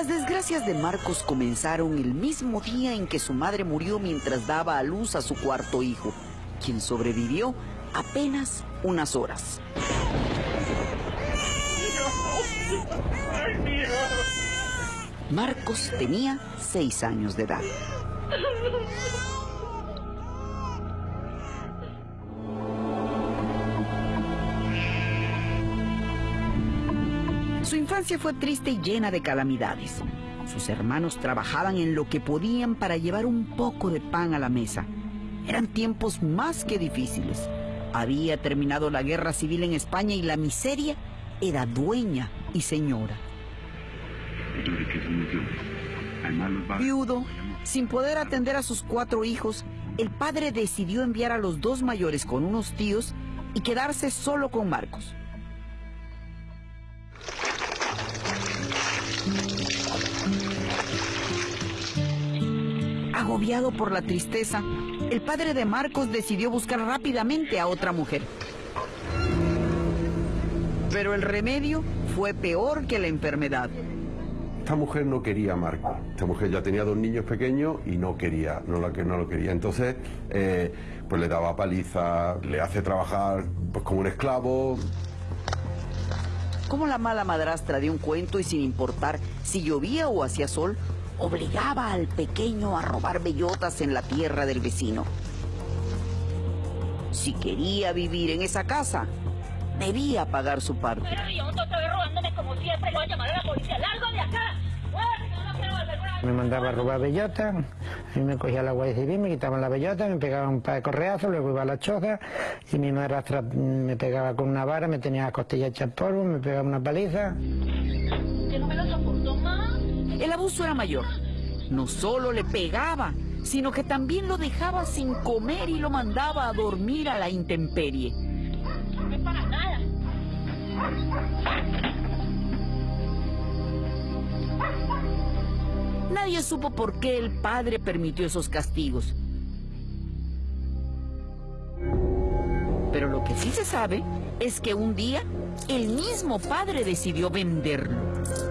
Las desgracias de Marcos comenzaron el mismo día en que su madre murió mientras daba a luz a su cuarto hijo, quien sobrevivió apenas unas horas. Marcos tenía seis años de edad. Infancia fue triste y llena de calamidades. Sus hermanos trabajaban en lo que podían para llevar un poco de pan a la mesa. Eran tiempos más que difíciles. Había terminado la guerra civil en España y la miseria era dueña y señora. Viudo, sin poder atender a sus cuatro hijos, el padre decidió enviar a los dos mayores con unos tíos y quedarse solo con Marcos. Agobiado por la tristeza, el padre de Marcos decidió buscar rápidamente a otra mujer. Pero el remedio fue peor que la enfermedad. Esta mujer no quería a Marco. Esta mujer ya tenía dos niños pequeños y no quería, no, la, no lo quería. Entonces, eh, pues le daba paliza, le hace trabajar pues, como un esclavo. Como la mala madrastra de un cuento y sin importar si llovía o hacía sol, obligaba al pequeño a robar bellotas en la tierra del vecino. Si quería vivir en esa casa, debía pagar su parte. Me mandaba a robar bellota, y me cogía la guardia civil, me quitaban la bellota, me pegaban un par de correazos, luego iba a la choza y mi madre me pegaba con una vara, me tenía las costillas hechas polvo, me pegaba una paliza. Era mayor. No solo le pegaba, sino que también lo dejaba sin comer y lo mandaba a dormir a la intemperie. Nadie supo por qué el padre permitió esos castigos. Pero lo que sí se sabe es que un día el mismo padre decidió venderlo.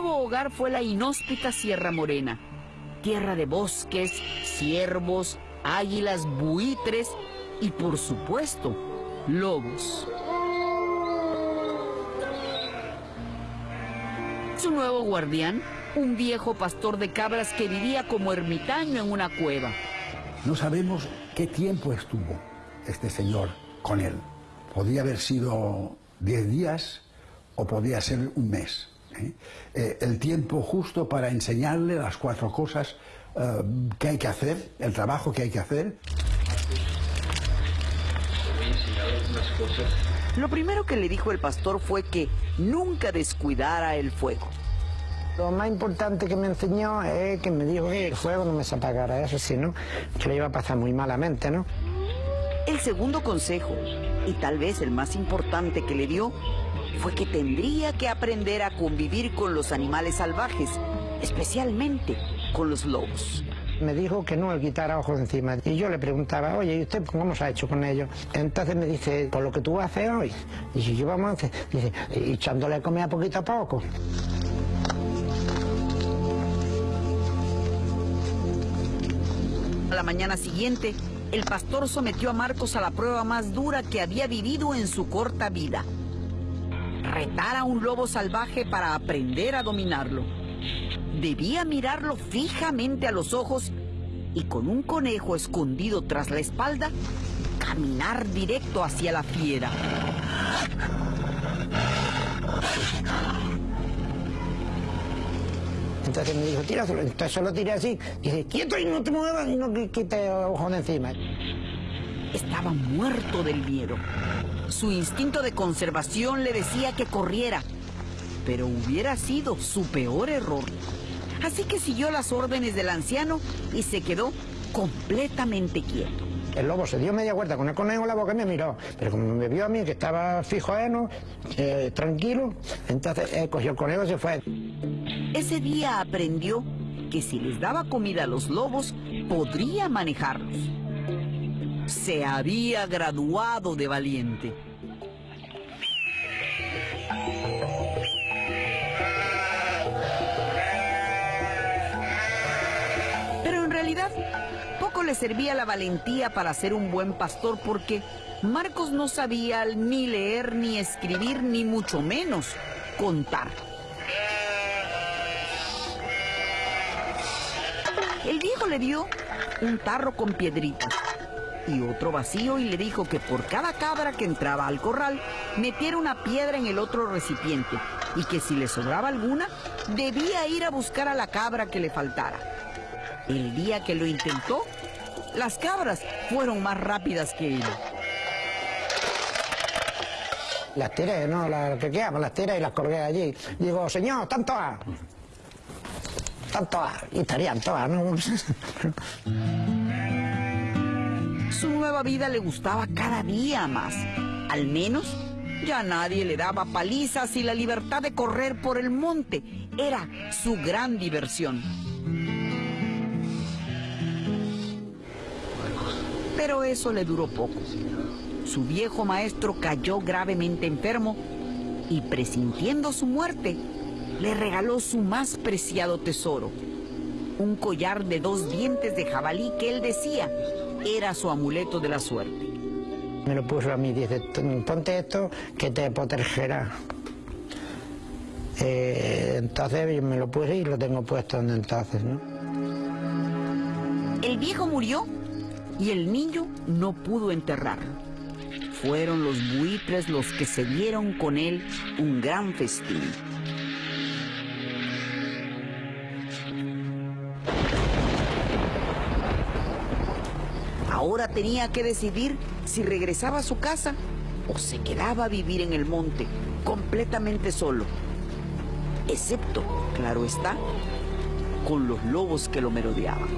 Nuevo hogar fue la inhóspita Sierra Morena, tierra de bosques, ciervos, águilas, buitres y por supuesto, lobos. Su nuevo guardián, un viejo pastor de cabras que vivía como ermitaño en una cueva. No sabemos qué tiempo estuvo este señor con él. Podía haber sido 10 días o podía ser un mes. ¿Eh? Eh, el tiempo justo para enseñarle las cuatro cosas eh, que hay que hacer, el trabajo que hay que hacer. Lo primero que le dijo el pastor fue que nunca descuidara el fuego. Lo más importante que me enseñó es que me dijo que el fuego no me se apagara, eso sí, ¿no? Que le iba a pasar muy malamente, ¿no? El segundo consejo, y tal vez el más importante que le dio, fue que tendría que aprender a convivir con los animales salvajes, especialmente con los lobos. Me dijo que no le quitara ojos encima. Y yo le preguntaba, oye, ¿y usted cómo se ha hecho con ellos? Entonces me dice, por lo que tú haces hoy. Y si yo vamos a hacer, dice, echándole comida poquito a poco. A la mañana siguiente, el pastor sometió a Marcos a la prueba más dura que había vivido en su corta vida. Retar a un lobo salvaje para aprender a dominarlo. Debía mirarlo fijamente a los ojos y con un conejo escondido tras la espalda, caminar directo hacia la fiera. Entonces me dijo, tíraselo. Entonces solo tiré así. Dice, quieto y no te muevas y no quite ojos de encima. Estaba muerto del miedo. Su instinto de conservación le decía que corriera, pero hubiera sido su peor error. Así que siguió las órdenes del anciano y se quedó completamente quieto. El lobo se dio media vuelta con el conejo en la boca y me miró. Pero como me vio a mí que estaba fijo heno, eh, tranquilo, entonces eh, cogió el conejo y se fue. Ese día aprendió que si les daba comida a los lobos, podría manejarlos. Se había graduado de valiente. Pero en realidad, poco le servía la valentía para ser un buen pastor porque Marcos no sabía ni leer, ni escribir, ni mucho menos contar. El viejo le dio un tarro con piedritas y otro vacío y le dijo que por cada cabra que entraba al corral metiera una piedra en el otro recipiente y que si le sobraba alguna debía ir a buscar a la cabra que le faltara. El día que lo intentó, las cabras fueron más rápidas que él. Las tiré, ¿no? Las que quedaban, las tiré y las colgué allí. Digo, señor, están todas. Están todas. Y estarían todas, ¿no? Su nueva vida le gustaba cada día más. Al menos ya nadie le daba palizas y la libertad de correr por el monte era su gran diversión. Pero eso le duró poco. Su viejo maestro cayó gravemente enfermo y presintiendo su muerte, le regaló su más preciado tesoro, un collar de dos dientes de jabalí que él decía era su amuleto de la suerte. Me lo puso a mí, dice, ponte esto que te protegerá. Eh, entonces me lo puse y lo tengo puesto donde entonces, ¿no? El viejo murió y el niño no pudo enterrarlo. Fueron los buitres los que se dieron con él un gran festín. Ahora tenía que decidir si regresaba a su casa o se quedaba a vivir en el monte, completamente solo. Excepto, claro está, con los lobos que lo merodeaban.